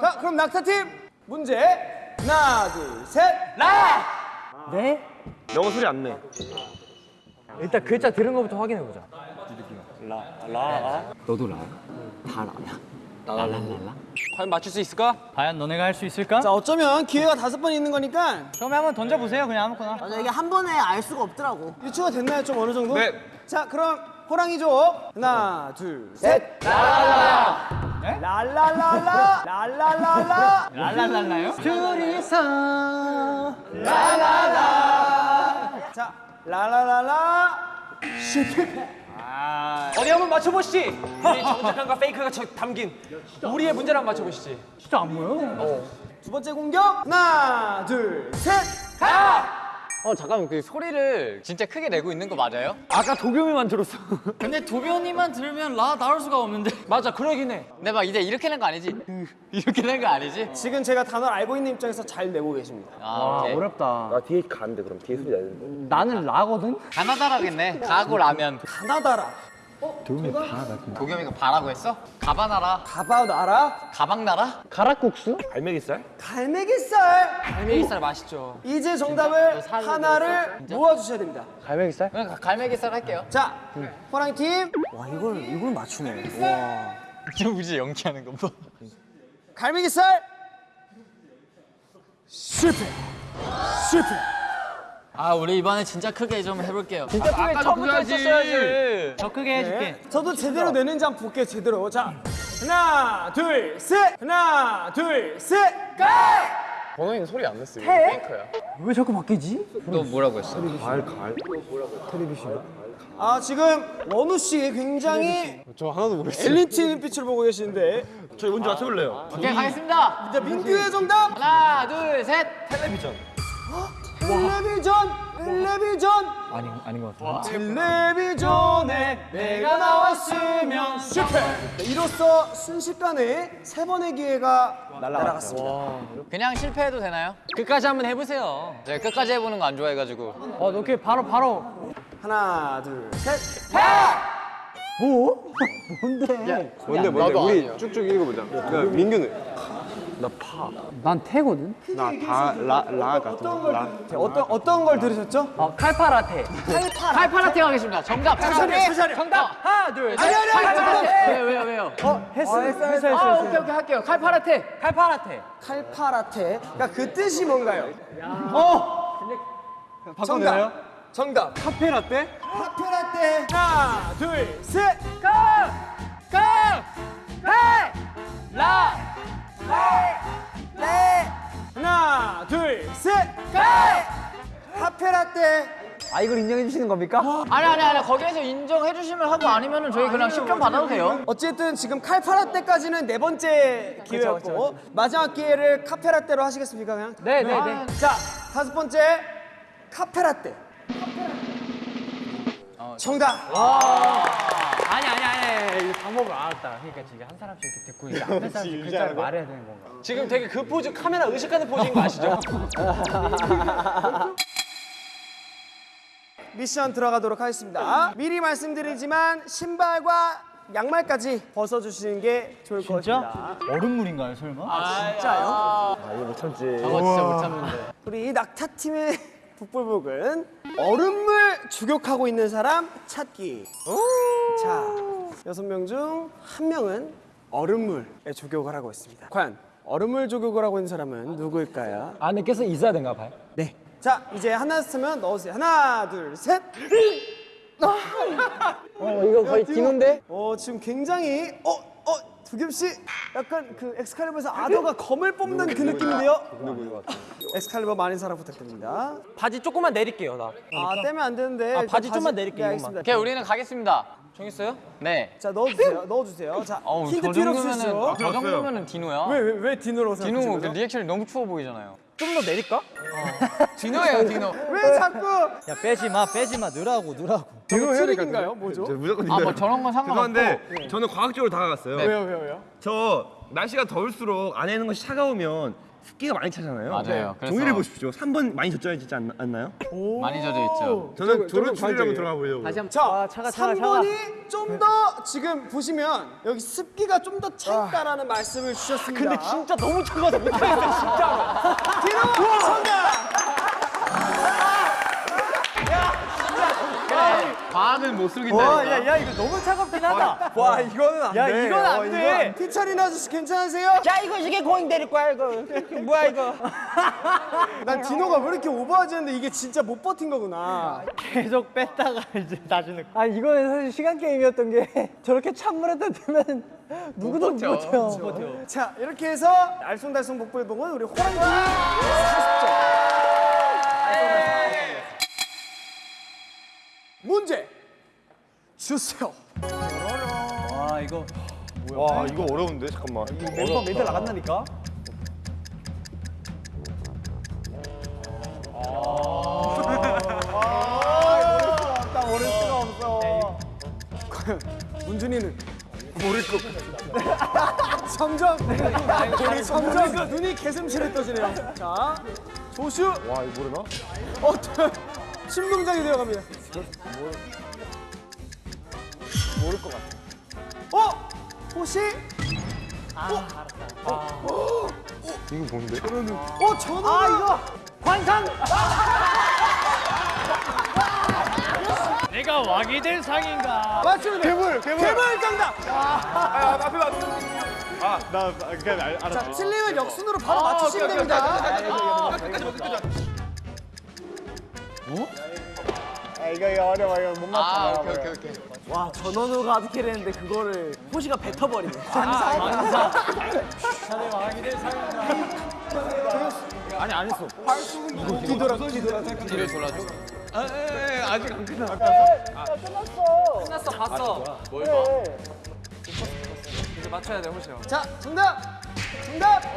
자, 그럼 낙타팀 문제 하나, 둘, 셋. 라! 네? 영어 소리 안 내. 일단 글자 들은 거부터 확인해 보자. 너도 라야? 다 라야? 라라라라? 과연 맞출 수 있을까? 과연 너네가 할 수 있을까? 자, 어쩌면 기회가 다섯 번 있는 거니까 처음에 한번 던져 보세요. 그냥 아무거나. 맞아 이게 한 번에 알 수가 없더라고. 유추가 됐나요? 좀 어느 정도? 네. 자, 그럼 호랑이족 하나, 둘, 셋. 라라라 라. 라라라라. 라라라라. 랄랄랄라요? 둘이서 자, 라라라라. 어디 한번 맞춰보시지. 우리 정직함과 페이크가 저- 담긴 우리의 문제를 한번 맞춰보시지. 진짜 안 보여? 두 번째 공격 하나, 둘, 셋. 어 잠깐만 그 소리를 진짜 크게 내고 있는 거 맞아요? 아까 도겸이만 들었어. 근데 도겸이만 들으면 라 나올 수가 없는데. 맞아, 그러긴 해. 근데 막 이제 이렇게 낸 거 아니지? 이렇게 낸 거 아니지? 지금 제가 단어를 알고 있는 입장에서 잘 내고 계십니다. 아 오케이 어렵다. 나 뒤에 가는데 그럼 뒤에 소리 내는데. 나는 라거든. 가나다라겠네 가고 라면 가나다라. 도겸이가 바라고 했어? 가바나라 가바나라. 가방나라? 가락국수? 갈매기살? 갈매기살. 갈매기살 맛있죠. 이제 정답을 하나를 모아주셔야 됩니다. 갈매기살? 그냥 갈매기살 할게요 자, 호랑이 팀. 와, 이걸 이걸 맞추네. 와. 저 우지 연기하는 거 봐. 갈매기살. 실패. 실패. 아 우리 이번에 진짜 크게 좀 해볼게요 진짜 크게 처음부터 했었어야지 더 크게 해줄게. 네. 저도 제대로 내는지 한번 볼게요. 제대로. 자, 하나, 둘, 셋. 하나, 둘, 셋. 번호이는 소리 안 냈어요. 페이커야. 왜 자꾸 바뀌지? 너 뭐라고 했어? 갈 갈. 아, 지금 원우 씨 굉장히 저 하나도 모르겠어요. 엘리트 눈빛을 보고 계시는데. 저희 뭔지 맞춰볼래요? 오케이 가겠습니다 자, 민규의 정답. 하나 둘 셋 텔레비전. 텔레비전. 텔레비전. 아닌 아닌 것 같아. 텔레비전에 내가 나왔으면 실패. 네, 이로써 순식간에 세 번의 기회가 날아갔습니다. 그냥 실패해도 되나요? 끝까지 한번 해보세요. 제가 끝까지 해보는 거 안 좋아해가지고 어, 너 이렇게 바로 바로. 하나, 둘, 셋. 뭐? 뭔데? 뭔데 뭔데? 나도 우리 아니야. 쭉쭉 읽어보자. 야, 민규는 난 태거든. 나다라 라 같은 거. 라. 자, 어떤 어떤 걸 들으셨죠? 어, 칼파라테. 칼파라테 가겠습니다 정답 차례, 차례. 정답 하나, 둘, 셋. 아니 아니 아니. 잠깐만. 왜요 왜요 왜요 어, 했어, 했어, 했어, 했어. 아 오케이 오케이 할게요 칼파라테 칼파라테. 칼파라테. 그러니까 그 뜻이 뭔가요? 어. 정답. 정답. 카페라떼? 카페라떼. 하나, 둘, 셋. 카페라떼. 아, 이걸 인정해 주시는 겁니까? 아니 아니 아니 거기에서 인정해 주시면 하고 아니면은 저희 그냥 10점 받아도 돼요 어쨌든 지금 칼파라떼까지는 네 번째 기회였고 마지막 기회를 카페라떼로 하시겠습니까 그냥? 네, 네, 네. 자 다섯 번째 카페라떼. 정답. 아니, 아니, 아니. 이 방법을 알았다. 그러니까 지금 한 사람씩 이렇게 듣고 이제 앞에 사람씩 글자를 말해야 되는 건가? 지금 되게 그 포즈 카메라 의식하는 포즈인 거 아시죠? 미션 들어가도록 하겠습니다. 미리 말씀드리지만 신발과 양말까지 벗어주시는 게 좋을 것 같습니다. 얼음물인가요, 설마? 진짜요? 아 이거 못 참지. 저거 진짜 못 참는데 우리 낙타팀의 북불복은 얼음물 주격하고 있는 사람 찾기. 자, 여섯 명 중 한 명은 얼음물에 조격을 하고 있습니다. 과연 얼음물 조격을 하고 있는 사람은 누구일까요? 안에 껴서 있어야 되나 봐요. 네. 자, 이제 하나 쓰면 넣으세요. 하나, 둘, 셋. 어, 이거 거의 디노인데? 어, 지금 굉장히 어, 어, 두겸 씨 약간 그 엑스칼리버에서 아더가 검을 뽑는 그 느낌인데요. 엑스칼리버 많은 사랑 부탁드립니다. 바지 조금만 내릴게요, 나. 아, 떼면 안 되는데. 아, 일단 바지 좀만 내릴게요, 네, 이것만. 알겠습니다. 오케이 우리는 가겠습니다 정했어요? 네 자, 넣어주세요. 넣어주세요. 자, 어우 힌트 저 필요 없으시죠? 저 정도면은 디노야 왜, 왜, 왜 디노로 디노 생각하시는 그 거죠? 리액션이 너무 추워 보이잖아요 좀 더 내릴까? 디노예요 디노 왜 자꾸 야, 빼지 마, 빼지 마. 넣으라고, 넣으라고. 디노 트릭인가요? 뭐죠? 저 무조건 아뭐 저런 건 상관없고 죄송한데 저는 과학적으로 다가갔어요. 왜요, 왜요, 왜요? 저 날씨가 더울수록 안에 있는 것이 차가우면 습기가 많이 차잖아요. 맞아요. 그래서- 종이를 보십시오. 3번 많이 젖어있지 않, 않나요? 많이 젖어 있죠. 저는 저는 추리를 한번 들어가 보려고. 다시 한번 자, 아, 차가 차가 차가 3번이 좀 더 지금 보시면 여기 습기가 좀 더 차 있다라는 말씀을 주셨습니다. 근데 진짜 너무 차가워서 못하겠어 진짜로. 뒤로 정답. 과학은 못 와, 속인다. 야, 야, 이거 너무 차갑긴 하다. 와 이거는 안 야, 돼. 이건 안 어, 돼. 피차린 아저씨 괜찮으세요? 야 이거 이게 고잉 데릴 거야 이거. 뭐야 이거. 난 디노가 왜 이렇게 오버하지 했는데 이게 진짜 못 버틴 거구나. 계속 뺐다가 이제 나중에. 아니, 이거는 사실 시간 게임이었던 게 저렇게 찬물에다 넣으면 누구도 못 버텨. 자 이렇게 해서 알쏭달쏭 복불복은 우리 호랑이 40점. 주세요. 와, 이거 와 이거 어려운데 잠깐만. 멤버 멘탈 나간다니까? 문준이는 모를 것 같아. 점점 점점 눈이 개슴츠레 떠지네요. 자 조슈. 와 이거 모르나? 어, 신동작이 되어갑니다. 모를 것 같아. 어? 호시? 이거 뭔데? 어, 전화. 아, 이거 관상. 내가 왕이 될 상인가? 맞습니다. 괴물, 괴물. 괴물 정답. 아나 그냥 알, 알았어. 자, 틀리면 역순으로 바로 맞추시면 됩니다. 아 이거 이거 어려워 이거 못 맞춰. 아, 오케이, 오케이, 오케이. 와 전원우가 아득해를 했는데 그거를 호시가 뱉어버리네. 아니, 안 했어. 뒤돌아, 뒤돌아. 뒤를 돌아줘. 끝났어 봤어 뭘 봐? 이제 맞춰야 돼 호시 형 자, 정답. 정답. 정답.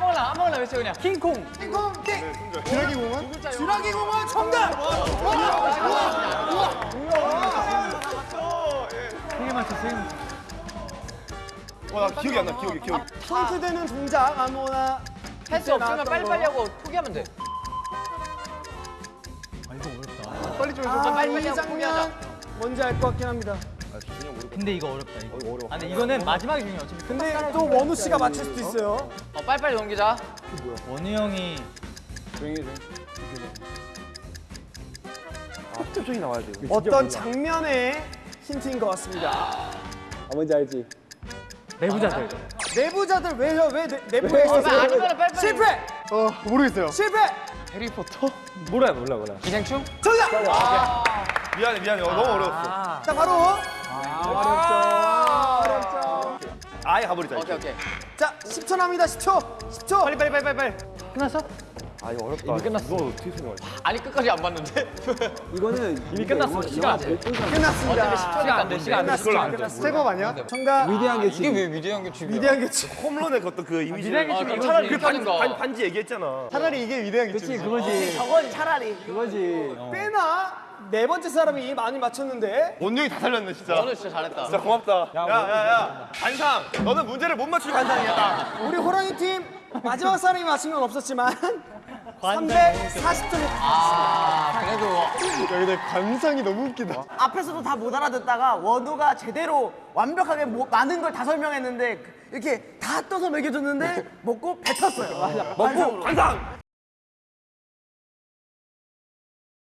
무거나, 아무거나 외쳐 그냥. 킹콩. 킹콩 킹. 주라기 공원? 주라기 공원 정답. 세개 맞춰, 세개 맞춰. 와 나 기억이 안 나. 기억이 기억. 포인트 되는 동작 아무나 할 수 없으면 빨리빨리 하고 포기하면 돼. 빨리 좀 해줘. 아, 빨리 이 빨리 하고 장면 뭔지 알 것 같긴 합니다. 근데 이거 어렵다, 이거. 아, 근데 이거는 마지막에 중요해. 어차피 근데 또 원우 씨가 맞출 수도 있어요. 어, 빨리빨리 넘기자. 원우 형이 조용히 해. 표정이 나와야 돼. 어떤 장면의 힌트인 것 같습니다. 아 뭔지 알지? 내부자들. 내부자들 왜요? 왜 내, 내부에 아, 있었어요? 아니면 빨리빨리. 실패! 어 모르겠어요. 실패! 몰라, 몰라, 몰라. 기생충? 정답! 미안해 미안해. 어, 너무 어려웠어. 자 바로 어렵죠. 어렵죠. 아예 가버리자. 오케이, 오케이. 자 10초 남습니다. 10초. 10초. 빨리 빨리 빨리 빨리 빨리. 끝났어? 아 이거 어렵다. 이미 끝났어. 너 어떻게 생각해? 아니, 끝까지 안 봤는데. 이미 끝났어, 시간. 끝났습니다. 시간 안 돼, 시간 안 돼. 그걸로 안 돼. step up 아니야? 정답. 위대한 게 이게 왜 위대한 게 중요해? 위대한 개치. 홈런의 어떤 그 이미지. 아, 그건 차라리 그 재밌다는 반, 거. 반, 반지 얘기했잖아. 차라리 이게 위대한 개치. 그치, 그거지. 저건 차라리. 그거지. 꽤나 네 번째 사람이 많이 맞췄는데 원영이 다 살렸네 진짜. 너는 진짜 잘했다. 진짜 고맙다. 야야야. 반상. 너는 문제를 못 맞추니 반상이야. 우리 호랑이 팀 마지막 사람이 맞힌 건 없었지만 340점이 아, 그래도 야 근데 관상이 너무 웃기다. 앞에서도 다 못 알아듣다가 원우가 제대로 완벽하게 뭐- 많은 걸 다 설명했는데 그- 이렇게 다 떠서 먹여줬는데 먹고 뱉었어요. 맞아. 먹고 반상.